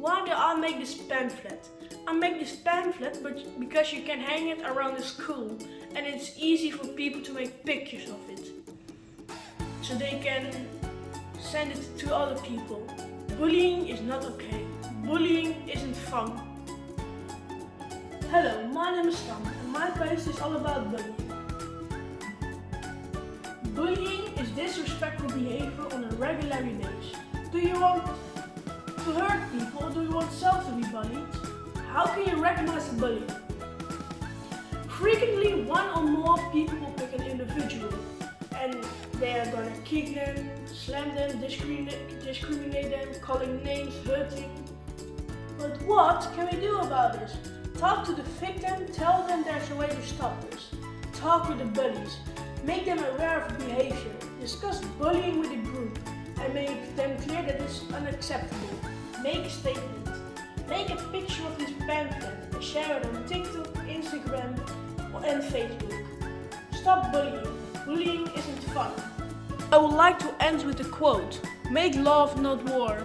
Why do I make this pamphlet? I make this pamphlet but because you can hang it around the school and it's easy for people to make pictures of it. So they can send it to other people. Bullying is not okay. Bullying isn't fun. Hello, my name is Tom and my post is all about bullying. Bullying is disrespectful behavior on a regular basis. Do you want to hurt people How can you recognize a bully? Frequently, one or more people pick an individual and they are gonna kick them, slam them, discriminate, discriminate them, calling names, hurting. But what can we do about this? Talk to the victim, tell them there's a way to stop this. Talk with the bullies, make them aware of behavior, discuss bullying with the group, and make them clear that it's unacceptable. Make a statement. Make a picture of this pamphlet and share it on TikTok, Instagram, and Facebook. Stop bullying. Bullying isn't fun. I would like to end with a quote. Make love, not war.